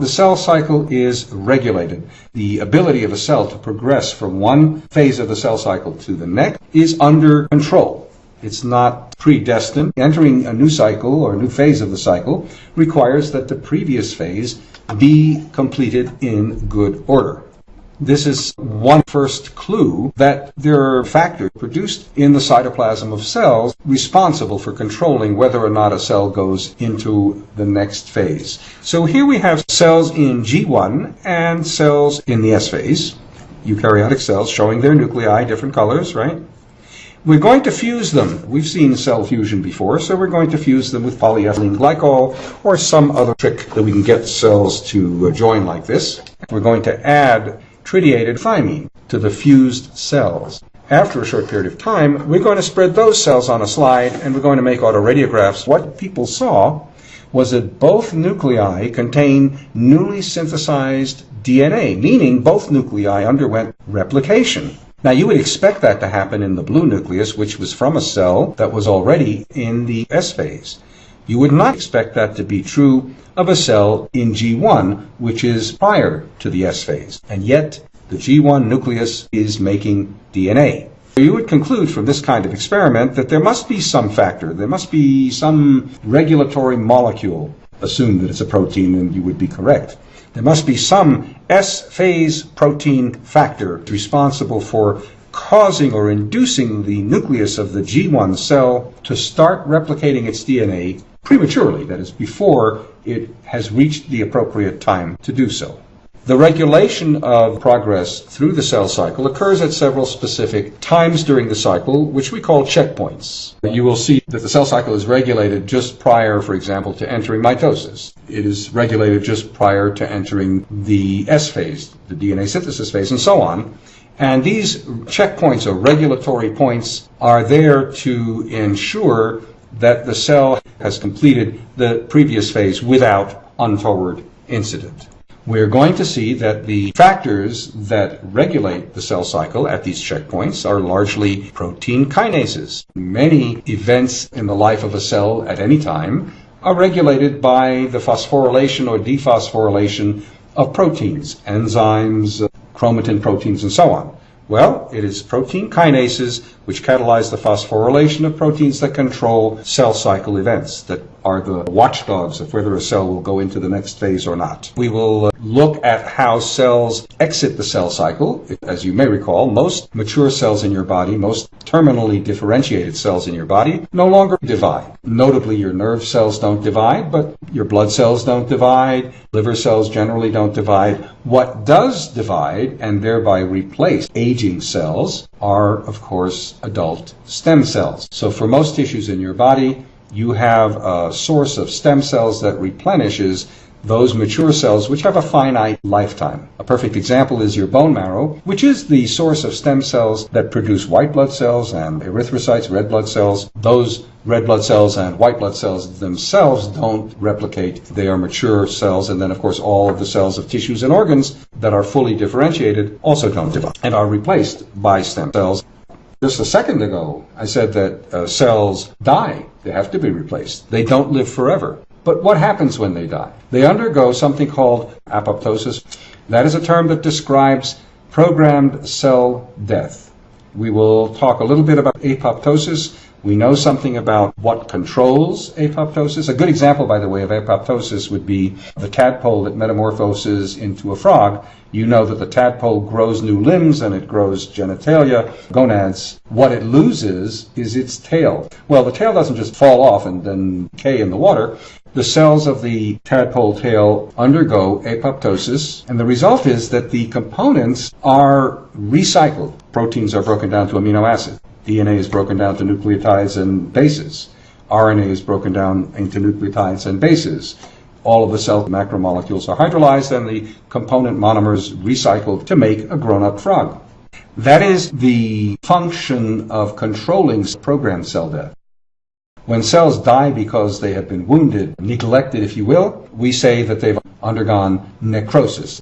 The cell cycle is regulated. The ability of a cell to progress from one phase of the cell cycle to the next is under control. It's not predestined. Entering a new cycle or a new phase of the cycle requires that the previous phase be completed in good order. This is one first clue that there are factors produced in the cytoplasm of cells responsible for controlling whether or not a cell goes into the next phase. So here we have cells in G1 and cells in the S phase, eukaryotic cells showing their nuclei, different colors, right? We're going to fuse them. We've seen cell fusion before, so we're going to fuse them with polyethylene glycol or some other trick that we can get cells to join like this. We're going to add tritiated thymine to the fused cells. After a short period of time, we're going to spread those cells on a slide and we're going to make autoradiographs. What people saw was that both nuclei contain newly synthesized DNA, meaning both nuclei underwent replication. Now you would expect that to happen in the blue nucleus, which was from a cell that was already in the S phase. You would not expect that to be true of a cell in G1, which is prior to the S phase. And yet, the G1 nucleus is making DNA. You would conclude from this kind of experiment that there must be some factor, there must be some regulatory molecule. Assume that it's a protein and you would be correct. There must be some S-phase protein factor responsible for causing or inducing the nucleus of the G1 cell to start replicating its DNA prematurely, that is, before it has reached the appropriate time to do so. The regulation of progress through the cell cycle occurs at several specific times during the cycle, which we call checkpoints. You will see that the cell cycle is regulated just prior, for example, to entering mitosis. It is regulated just prior to entering the S phase, the DNA synthesis phase, and so on. And these checkpoints or regulatory points are there to ensure that the cell has completed the previous phase without untoward incident we're going to see that the factors that regulate the cell cycle at these checkpoints are largely protein kinases. Many events in the life of a cell at any time are regulated by the phosphorylation or dephosphorylation of proteins, enzymes, chromatin proteins, and so on. Well, it is protein kinases which catalyze the phosphorylation of proteins that control cell cycle events, that are the watchdogs of whether a cell will go into the next phase or not. We will uh, look at how cells exit the cell cycle. As you may recall, most mature cells in your body, most terminally differentiated cells in your body, no longer divide. Notably, your nerve cells don't divide, but your blood cells don't divide, liver cells generally don't divide. What does divide and thereby replace aging cells are, of course, adult stem cells. So for most tissues in your body, you have a source of stem cells that replenishes those mature cells which have a finite lifetime. A perfect example is your bone marrow, which is the source of stem cells that produce white blood cells and erythrocytes, red blood cells. Those red blood cells and white blood cells themselves don't replicate. They are mature cells, and then, of course, all of the cells of tissues and organs that are fully differentiated also don't divide and are replaced by stem cells. Just a second ago, I said that uh, cells die. They have to be replaced. They don't live forever. But what happens when they die? They undergo something called apoptosis. That is a term that describes programmed cell death. We will talk a little bit about apoptosis we know something about what controls apoptosis. A good example, by the way, of apoptosis would be the tadpole that metamorphoses into a frog. You know that the tadpole grows new limbs and it grows genitalia, gonads. What it loses is its tail. Well, the tail doesn't just fall off and then decay in the water. The cells of the tadpole tail undergo apoptosis, and the result is that the components are recycled. Proteins are broken down to amino acids. DNA is broken down to nucleotides and bases. RNA is broken down into nucleotides and bases. All of the cell macromolecules are hydrolyzed and the component monomers recycled to make a grown-up frog. That is the function of controlling programmed cell death. When cells die because they have been wounded, neglected if you will, we say that they've undergone necrosis.